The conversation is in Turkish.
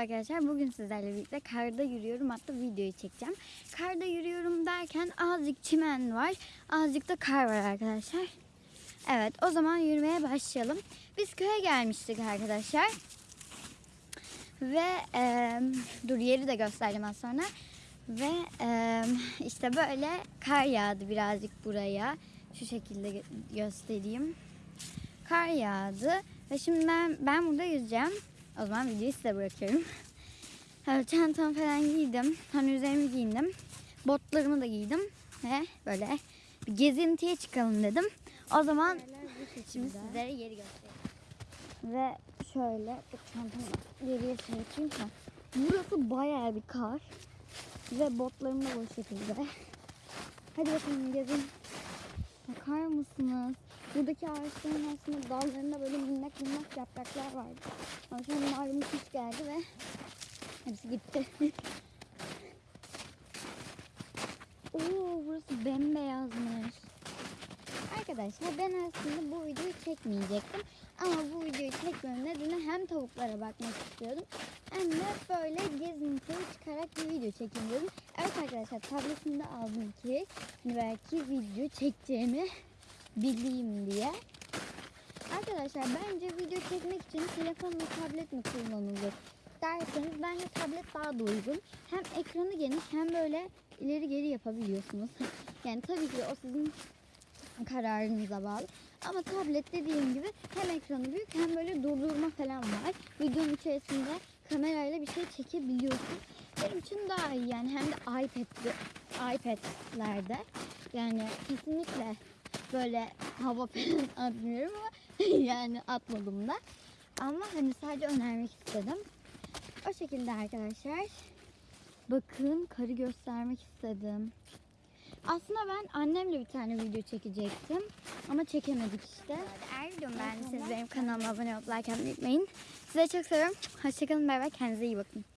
arkadaşlar. Bugün sizlerle birlikte karda yürüyorum. Hatta videoyu çekeceğim. Karda yürüyorum derken azıcık çimen var. Azıcık da kar var arkadaşlar. Evet o zaman yürümeye başlayalım. Biz köye gelmiştik arkadaşlar. Ve e, dur yeri de göstereceğim az sonra. Ve e, işte böyle kar yağdı birazcık buraya. Şu şekilde gö- göstereyim. Kar yağdı. Ve şimdi ben, ben burada yüzeceğim. O zaman videoyu size bırakıyorum. Evet, çantamı falan giydim. Hani üzerimi giyindim. Botlarımı da giydim. Ve böyle bir gezintiye çıkalım dedim. O zaman şimdi sizlere yeri göstereyim. Ve şöyle bu çantamı geriye çekeyim. Ha. Burası bayağı bir kar. Ve botlarım da bu şekilde. Hadi bakalım gezin. Bakar mısınız? Buradaki ağaçların aslında dallarında böyle minnak minnak yapraklar vardı. Ama an malum kış geldi ve hepsi gitti. Oo burası bembeyazmış. Arkadaşlar ben aslında bu videoyu çekmeyecektim. Ama bu videoyu çekmemin nedeni hem tavuklara bakmak istiyordum. Hem de böyle gezintiye bir video çekeyim dedim. Evet arkadaşlar tabletimde aldım ki hani belki video çekeceğimi bileyim diye. Arkadaşlar bence video çekmek için telefon mu tablet mi kullanılır derseniz bence tablet daha da uygun. Hem ekranı geniş hem böyle ileri geri yapabiliyorsunuz. yani tabii ki o sizin kararınıza bağlı. Ama tablet dediğim gibi hem ekranı büyük hem böyle Videonun içerisinde kamerayla bir şey çekebiliyorsun. Benim için daha iyi yani hem de iPad'de, iPad'lerde yani kesinlikle böyle hava falan atmıyorum ama yani atmadım da. Ama hani sadece önermek istedim. O şekilde arkadaşlar. Bakın karı göstermek istedim. Aslında ben annemle bir tane video çekecektim. Ama çekemedik işte. Eğer videomu beğendiyseniz benim kanalıma abone olup like atmayı unutmayın. Size çok seviyorum. Hoşçakalın. Bay bay. Kendinize iyi bakın.